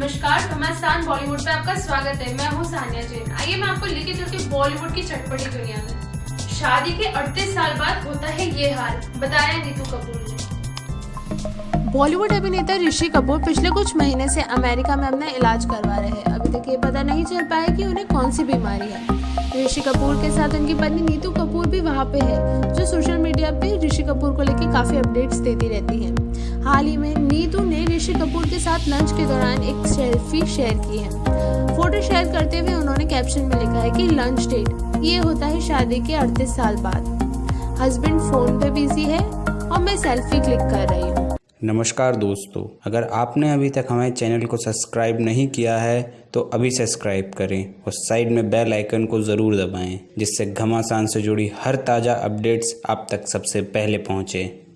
नमस्कार घमासान बॉलीवुड पे आपका स्वागत है। मैं हूँ सानिया जैन। आइए मैं आपको लेके चलती हूँ बॉलीवुड की चटपटी दुनिया में। शादी के 38 साल बाद होता है ये हाल। बताया नीतू कपूर ने। बॉलीवुड अभिनेता ऋषि कपूर पिछले कुछ महीने से अमेरिका में अपना इलाज करवा रहे हैं। अभी तक ये पता नहीं चल पाया कि उन्हें कौन सी बीमारी है। ऋषि कपूर के साथ उनकी पत्नी नीतू कपूर भी वहाँ पे है, जो सोशल मीडिया पे ऋषि कपूर को लेकर काफ़ी अपडेट्स देती रहती हैं। हाल ही में नीतू ने ऋषि कपूर के साथ लंच के दौरान एक सेल्फी शेयर की है। फ़ोटो शेयर करते हुए उन्होंने कैप्शन में लिखा है कि, लंच डेट। ये होता है शादी के 38 साल बाद। हस्बैंड फ़ोन पे बिज़ी है और मैं सेल्फी क्लिक कर रही हूँ। नमस्कार दोस्तों। अगर आपने अभी तक हमारे चैनल को सब्सक्राइब नहीं किया है तो अभी सब्सक्राइब करें और साइड में बेल आइकन को ज़रूर दबाएँ, जिससे घमासान से जुड़ी हर ताज़ा अपडेट्स आप तक सबसे पहले पहुँचे।